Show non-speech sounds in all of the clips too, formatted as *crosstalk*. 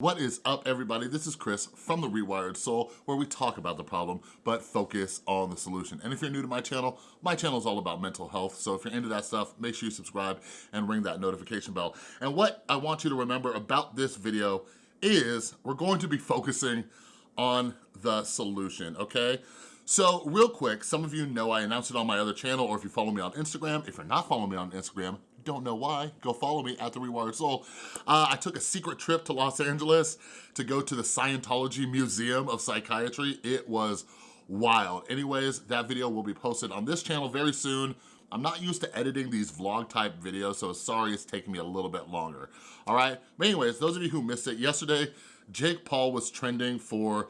What is up everybody? This is Chris from The Rewired Soul where we talk about the problem but focus on the solution. And if you're new to my channel, my channel is all about mental health. So if you're into that stuff, make sure you subscribe and ring that notification bell. And what I want you to remember about this video is we're going to be focusing on the solution, okay? So real quick, some of you know I announced it on my other channel or if you follow me on Instagram, if you're not following me on Instagram, don't know why, go follow me at The Rewired Soul. Uh, I took a secret trip to Los Angeles to go to the Scientology Museum of Psychiatry. It was wild. Anyways, that video will be posted on this channel very soon. I'm not used to editing these vlog type videos, so sorry it's taking me a little bit longer, all right? But anyways, those of you who missed it, yesterday, Jake Paul was trending for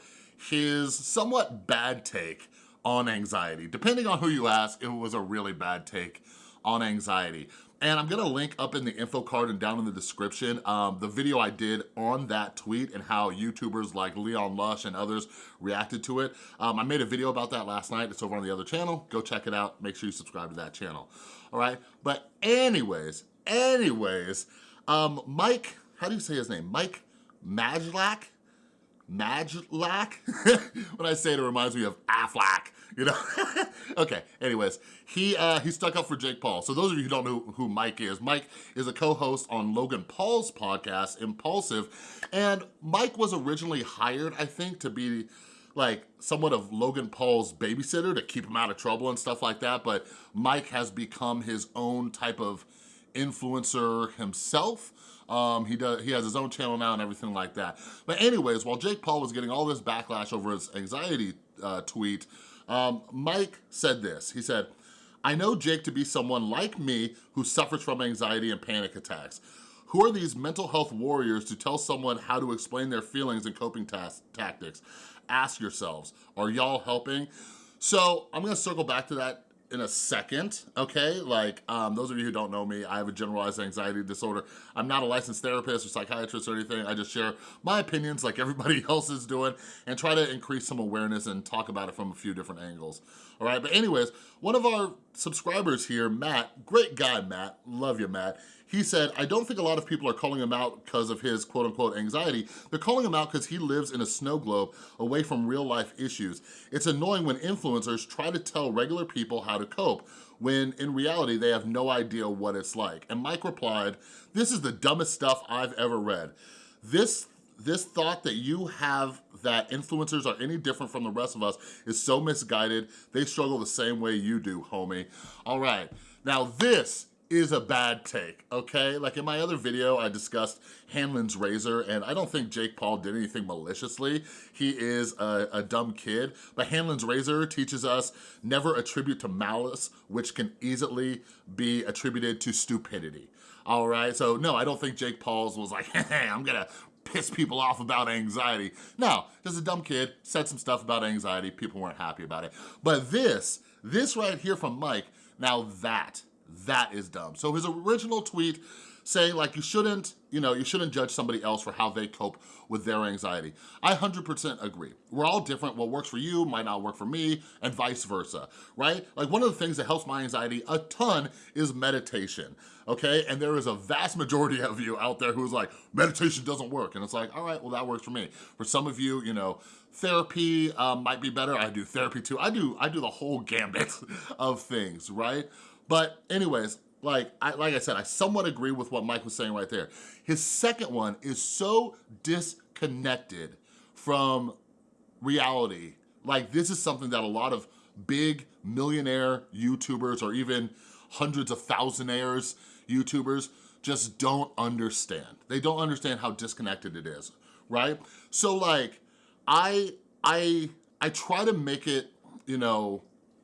his somewhat bad take on anxiety. Depending on who you ask, it was a really bad take on anxiety. And I'm gonna link up in the info card and down in the description um, the video I did on that tweet and how YouTubers like Leon Lush and others reacted to it. Um, I made a video about that last night. It's over on the other channel. Go check it out. Make sure you subscribe to that channel. All right. But anyways, anyways, um, Mike, how do you say his name? Mike Majlak? Majlak? *laughs* when I say it, it reminds me of Aflac you know? *laughs* okay, anyways, he uh, he stuck up for Jake Paul. So those of you who don't know who Mike is, Mike is a co-host on Logan Paul's podcast, Impulsive, and Mike was originally hired, I think, to be like somewhat of Logan Paul's babysitter to keep him out of trouble and stuff like that, but Mike has become his own type of influencer himself. Um, he does. He has his own channel now and everything like that. But anyways, while Jake Paul was getting all this backlash over his anxiety uh, tweet, um, Mike said this, he said, I know Jake to be someone like me who suffers from anxiety and panic attacks. Who are these mental health warriors to tell someone how to explain their feelings and coping tactics? Ask yourselves, are y'all helping? So I'm gonna circle back to that in a second, okay? Like, um, those of you who don't know me, I have a generalized anxiety disorder. I'm not a licensed therapist or psychiatrist or anything. I just share my opinions like everybody *laughs* else is doing and try to increase some awareness and talk about it from a few different angles, all right? But anyways, one of our subscribers here, Matt, great guy, Matt, love you, Matt, he said, I don't think a lot of people are calling him out because of his quote unquote anxiety. They're calling him out because he lives in a snow globe away from real life issues. It's annoying when influencers try to tell regular people how to cope when in reality they have no idea what it's like. And Mike replied, this is the dumbest stuff I've ever read. This this thought that you have that influencers are any different from the rest of us is so misguided. They struggle the same way you do, homie. All right, now this is a bad take, okay? Like in my other video, I discussed Hanlon's razor, and I don't think Jake Paul did anything maliciously. He is a, a, dumb kid, but Hanlon's razor teaches us never attribute to malice, which can easily be attributed to stupidity, all right? So no, I don't think Jake Paul's was like, *laughs* hey, I'm gonna piss people off about anxiety. No, just a dumb kid, said some stuff about anxiety, people weren't happy about it. But this, this right here from Mike, now that that is dumb. So his original tweet saying like you shouldn't, you know, you shouldn't judge somebody else for how they cope with their anxiety. I 100% agree. We're all different. What works for you might not work for me and vice versa, right? Like one of the things that helps my anxiety a ton is meditation, okay? And there is a vast majority of you out there who's like, meditation doesn't work. And it's like, all right, well that works for me. For some of you, you know, therapy um, might be better. I do therapy too. I do, I do the whole gambit *laughs* of things, right? But anyways, like I, like I said, I somewhat agree with what Mike was saying right there. His second one is so disconnected from reality. Like this is something that a lot of big millionaire YouTubers or even hundreds of thousandaires YouTubers just don't understand. They don't understand how disconnected it is, right? So like, I, I, I try to make it, you know,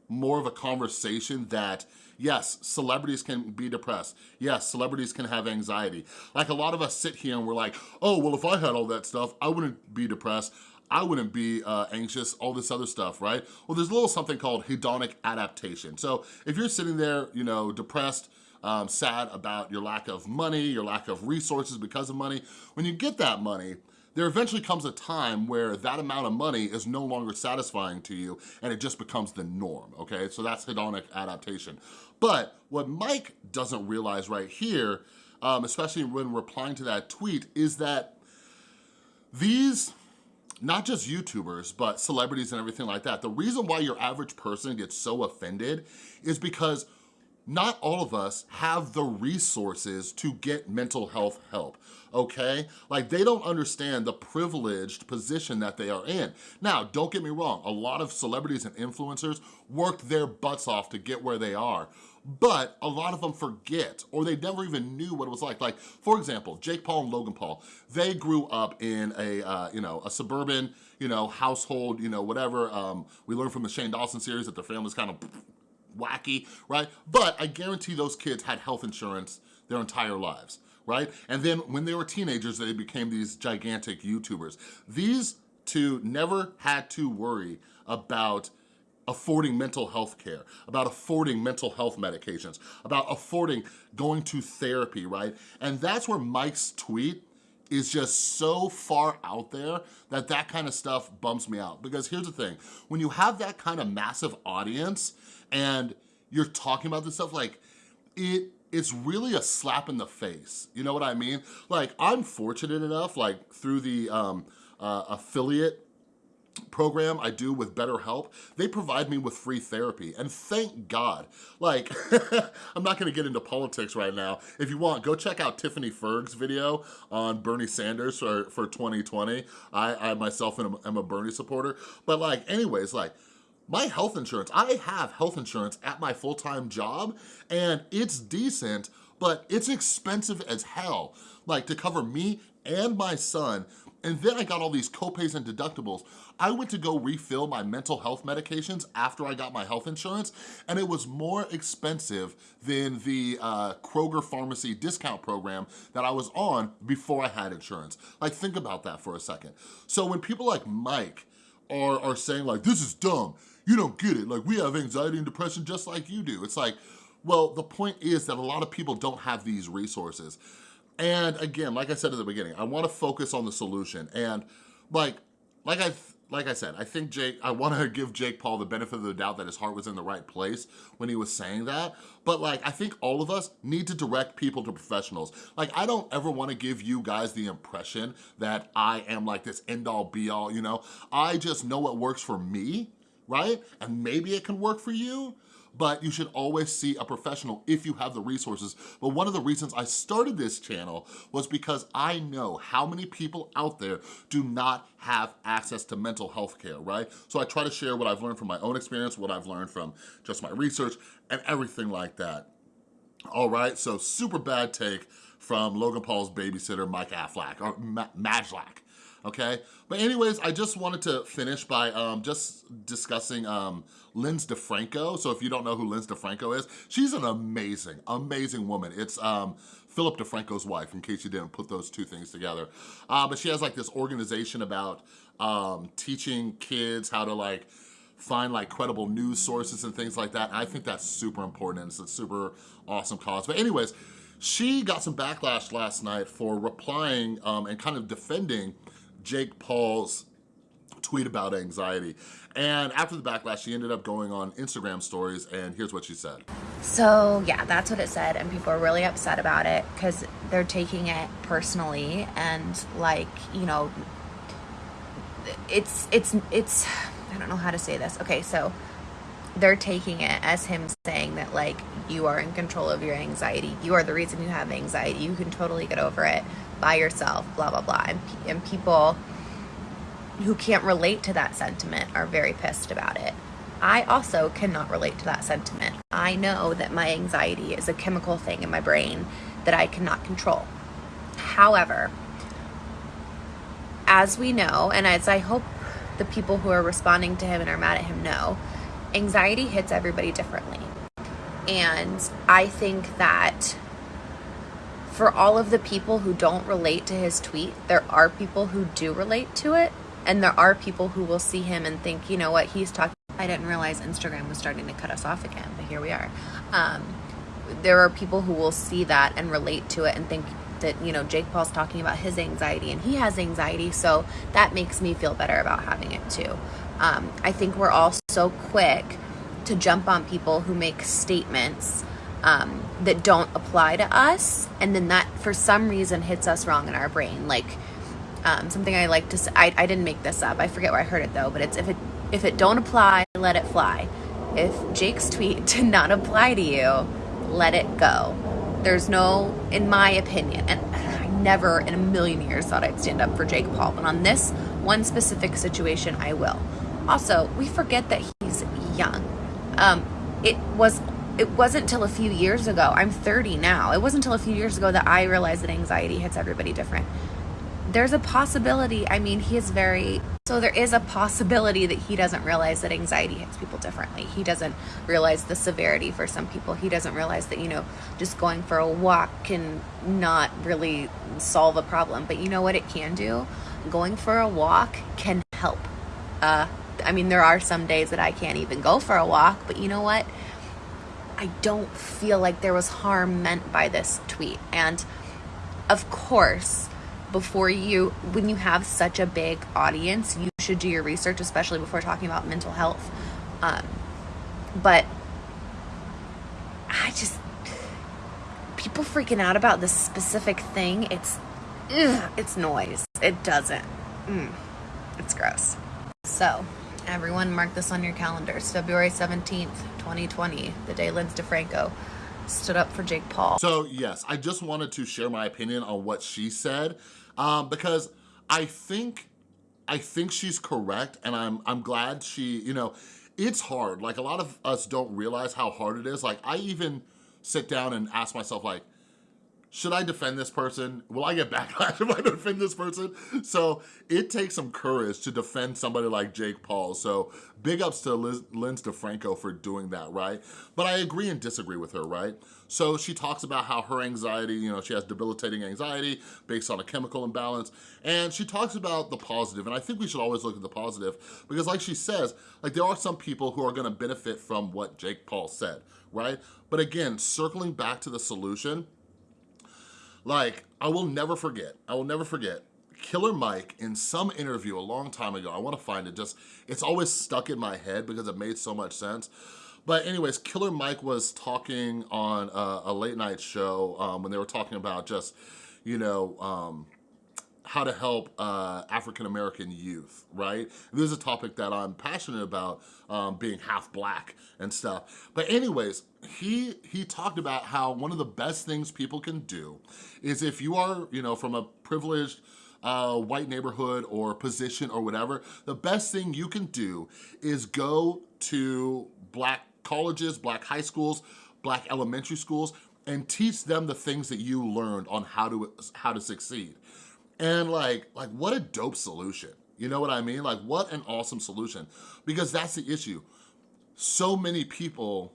more of a conversation that Yes, celebrities can be depressed. Yes, celebrities can have anxiety. Like a lot of us sit here and we're like, oh, well, if I had all that stuff, I wouldn't be depressed. I wouldn't be uh, anxious, all this other stuff, right? Well, there's a little something called hedonic adaptation. So if you're sitting there, you know, depressed, um, sad about your lack of money, your lack of resources because of money, when you get that money, there eventually comes a time where that amount of money is no longer satisfying to you and it just becomes the norm, okay? So that's hedonic adaptation. But what Mike doesn't realize right here, um, especially when replying to that tweet, is that these not just YouTubers, but celebrities and everything like that. The reason why your average person gets so offended is because not all of us have the resources to get mental health help, okay? Like they don't understand the privileged position that they are in. Now, don't get me wrong, a lot of celebrities and influencers work their butts off to get where they are, but a lot of them forget or they never even knew what it was like. Like, for example, Jake Paul and Logan Paul, they grew up in a, uh, you know, a suburban, you know, household, you know, whatever. Um, we learned from the Shane Dawson series that their family's kind of wacky, right? But I guarantee those kids had health insurance their entire lives, right? And then when they were teenagers, they became these gigantic YouTubers. These two never had to worry about affording mental health care, about affording mental health medications, about affording going to therapy, right? And that's where Mike's tweet is just so far out there that that kind of stuff bumps me out. Because here's the thing, when you have that kind of massive audience and you're talking about this stuff, like it, it's really a slap in the face. You know what I mean? Like I'm fortunate enough, like through the um, uh, affiliate program I do with BetterHelp, they provide me with free therapy, and thank God. Like, *laughs* I'm not gonna get into politics right now. If you want, go check out Tiffany Ferg's video on Bernie Sanders for, for 2020. I, I myself am, am a Bernie supporter, but like, anyways, like, my health insurance, I have health insurance at my full-time job, and it's decent, but it's expensive as hell. Like, to cover me and my son, and then I got all these copays and deductibles. I went to go refill my mental health medications after I got my health insurance, and it was more expensive than the uh, Kroger Pharmacy discount program that I was on before I had insurance. Like, think about that for a second. So when people like Mike are, are saying like, this is dumb, you don't get it, like we have anxiety and depression just like you do. It's like, well, the point is that a lot of people don't have these resources. And again, like I said at the beginning, I wanna focus on the solution. And like, like I like I said, I think Jake, I wanna *laughs* give Jake Paul the benefit of the doubt that his heart was in the right place when he was saying that. But like, I think all of us need to direct people to professionals. Like, I don't ever wanna give you guys the impression that I am like this end all be all, you know? I just know what works for me, right? And maybe it can work for you, but you should always see a professional if you have the resources. But one of the reasons I started this channel was because I know how many people out there do not have access to mental health care, right? So I try to share what I've learned from my own experience, what I've learned from just my research and everything like that. All right, so super bad take from Logan Paul's babysitter, Mike Affleck, or Ma okay? But anyways, I just wanted to finish by um, just discussing um, Linz DeFranco. So if you don't know who Linz DeFranco is, she's an amazing, amazing woman. It's um, Philip DeFranco's wife, in case you didn't put those two things together. Uh, but she has like this organization about um, teaching kids how to like find like credible news sources and things like that. I think that's super important. It's a super awesome cause. But anyways, she got some backlash last night for replying um, and kind of defending Jake Paul's tweet about anxiety. And after the backlash, she ended up going on Instagram stories and here's what she said. So yeah, that's what it said and people are really upset about it because they're taking it personally and like, you know, it's, it's, it's, I don't know how to say this. Okay, so they're taking it as him saying that like you are in control of your anxiety. You are the reason you have anxiety. You can totally get over it by yourself blah blah blah. And, and people who can't relate to that sentiment are very pissed about it. I also cannot relate to that sentiment. I know that my anxiety is a chemical thing in my brain that i cannot control. However as we know and as i hope the people who are responding to him and are mad at him know anxiety hits everybody differently. And I think that for all of the people who don't relate to his tweet, there are people who do relate to it. And there are people who will see him and think, you know what, he's talking. I didn't realize Instagram was starting to cut us off again, but here we are. Um, there are people who will see that and relate to it and think that, you know, Jake Paul's talking about his anxiety and he has anxiety. So that makes me feel better about having it too. Um, I think we're all so quick to jump on people who make statements um, that don't apply to us, and then that for some reason hits us wrong in our brain. Like, Um, something I like to say, I, I didn't make this up. I forget where I heard it though, but it's if it if it don't apply, let it fly. If Jake's tweet *laughs* did not apply to you, let it go. There's no, in my opinion, and I never in a million years thought I'd stand up for Jake Paul, but on this one specific situation, I will. Also, we forget that he's young. Um, it was it wasn't till a few years ago. I'm 30 now. It wasn't until a few years ago that I realized that anxiety hits everybody different. There's a possibility. I mean, he is very so there is a possibility that he doesn't realize that anxiety hits people differently. He doesn't realize the severity for some people. He doesn't realize that, you know, just going for a walk can not really solve a problem. But you know what it can do? Going for a walk can help. Uh, I mean, there are some days that I can't even go for a walk, but you know what? I don't feel like there was harm meant by this tweet. And of course, before you, when you have such a big audience, you should do your research, especially before talking about mental health. Um, but I just, people freaking out about this specific thing, it's, ugh, it's noise. It doesn't. Mm, it's gross. So, everyone mark this on your calendars. February 17th, 2020, the day Linz DeFranco stood up for Jake Paul. So yes, I just wanted to share my opinion on what she said um, because I think I think she's correct and I'm, I'm glad she, you know, it's hard. Like a lot of us don't realize how hard it is. Like I even sit down and ask myself like, should I defend this person? Will I get *laughs* backlash if I defend this person? So it takes some courage to defend somebody like Jake Paul. So big ups to Liz, Linz DeFranco for doing that, right? But I agree and disagree with her, right? So she talks about how her anxiety, you know, she has debilitating anxiety based on a chemical imbalance. And she talks about the positive. and I think we should always look at the positive because like she says, like there are some people who are gonna benefit from what Jake Paul said, right? But again, circling back to the solution, like, I will never forget, I will never forget, Killer Mike in some interview a long time ago, I wanna find it, just, it's always stuck in my head because it made so much sense. But anyways, Killer Mike was talking on a, a late night show um, when they were talking about just, you know, um, how to help uh, African-American youth, right? This is a topic that I'm passionate about, um, being half black and stuff. But anyways, he, he talked about how one of the best things people can do is if you are, you know, from a privileged uh, white neighborhood or position or whatever, the best thing you can do is go to black colleges, black high schools, black elementary schools, and teach them the things that you learned on how to how to succeed. And like, like what a dope solution. You know what I mean? Like what an awesome solution. Because that's the issue. So many people,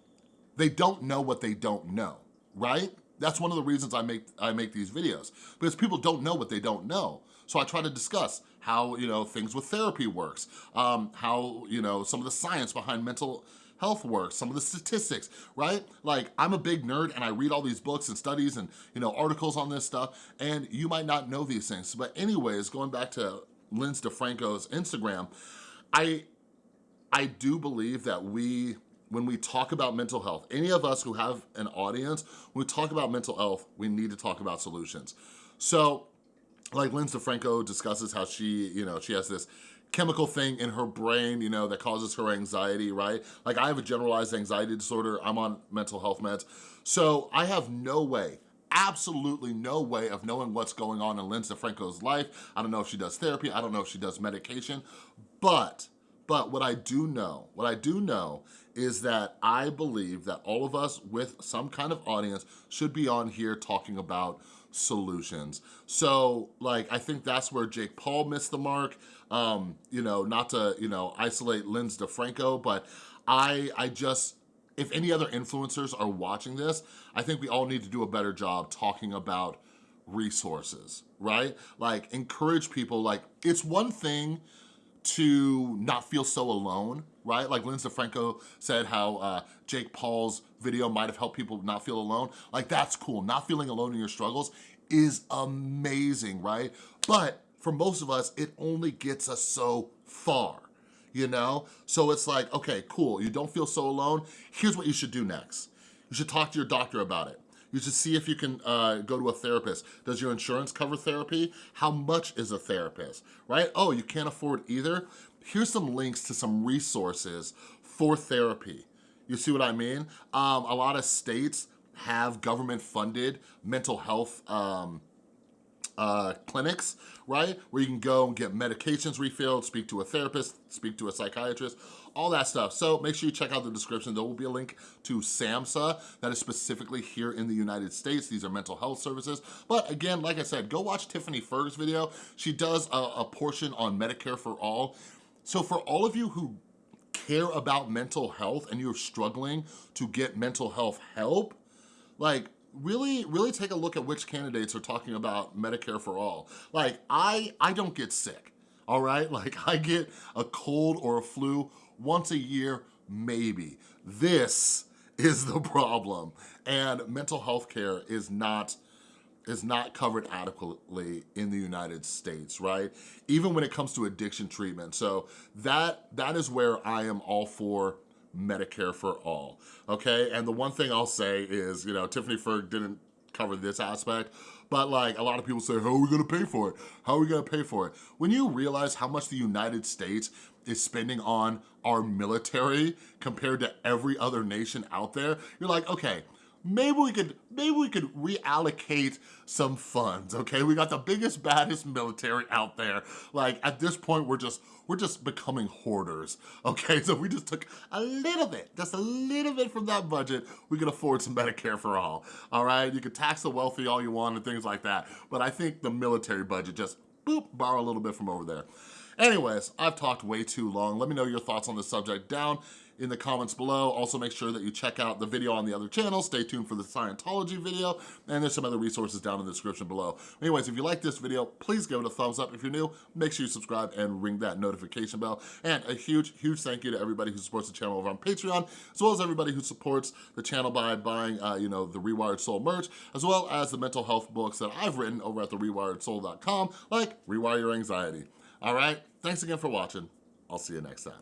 they don't know what they don't know, right? That's one of the reasons I make I make these videos because people don't know what they don't know. So I try to discuss how, you know, things with therapy works, um, how, you know, some of the science behind mental health works, some of the statistics, right? Like I'm a big nerd and I read all these books and studies and you know articles on this stuff and you might not know these things. But anyways, going back to Linz DeFranco's Instagram, I, I do believe that we, when we talk about mental health, any of us who have an audience, when we talk about mental health, we need to talk about solutions. So like Linz DeFranco discusses how she, you know, she has this chemical thing in her brain, you know, that causes her anxiety, right? Like I have a generalized anxiety disorder. I'm on mental health meds. So I have no way, absolutely no way of knowing what's going on in Linz DeFranco's life. I don't know if she does therapy. I don't know if she does medication, but, but what I do know, what I do know is that I believe that all of us with some kind of audience should be on here talking about solutions. So like, I think that's where Jake Paul missed the mark. Um, you know, not to, you know, isolate Linz DeFranco, but I, I just, if any other influencers are watching this, I think we all need to do a better job talking about resources, right? Like encourage people, like it's one thing to not feel so alone, right? Like Linz DeFranco said how uh, Jake Paul's video might have helped people not feel alone. Like that's cool. Not feeling alone in your struggles is amazing, right? But for most of us, it only gets us so far, you know? So it's like, okay, cool, you don't feel so alone. Here's what you should do next. You should talk to your doctor about it. You should see if you can uh, go to a therapist. Does your insurance cover therapy? How much is a therapist, right? Oh, you can't afford either? Here's some links to some resources for therapy. You see what I mean? Um, a lot of states have government funded mental health um, uh, clinics, right? Where you can go and get medications refilled, speak to a therapist, speak to a psychiatrist, all that stuff. So make sure you check out the description. There will be a link to SAMHSA that is specifically here in the United States. These are mental health services. But again, like I said, go watch Tiffany Ferg's video. She does a, a portion on Medicare for All. So for all of you who care about mental health and you're struggling to get mental health help, like really, really take a look at which candidates are talking about Medicare for all. Like, I, I don't get sick, all right? *laughs* Like, I get a cold or a flu once a year, maybe. This is the problem. And mental health care is not is not covered adequately in the United States, right? Even when it comes to addiction treatment. So that that is where I am all for Medicare for all, okay? And the one thing I'll say is, you know, Tiffany Ferg didn't cover this aspect, but like a lot of people say, how are we gonna pay for it? How are we gonna pay for it? When you realize how much the United States is spending on our military compared to every other nation out there, you're like, okay, maybe we could maybe we could reallocate some funds okay? We got the biggest baddest military out there. Like at this point we're just we're just becoming hoarders okay? *laughs* So we just took a little bit just a little bit from that budget. We can afford some medicare for all all right? You can tax the wealthy all you want and things like that. But i think the military budget just boop borrow a little bit from over there anyways i've talked way too long let me know your thoughts on this subject down in the comments below. Also make sure that you check out the video on the other channel. Stay tuned for the Scientology video, and there's some other resources down in the description below. Anyways, if you like this video, please give it a thumbs up. If you're new, make sure you subscribe and ring that notification bell. And a huge, huge thank you to everybody who supports the channel over on Patreon, as well as everybody who supports the channel by buying, uh, you know, the Rewired Soul merch, as well as the mental health books that I've written over at therewiredsoul.com, like Rewire Your Anxiety. All right, thanks again for watching. I'll see you next time.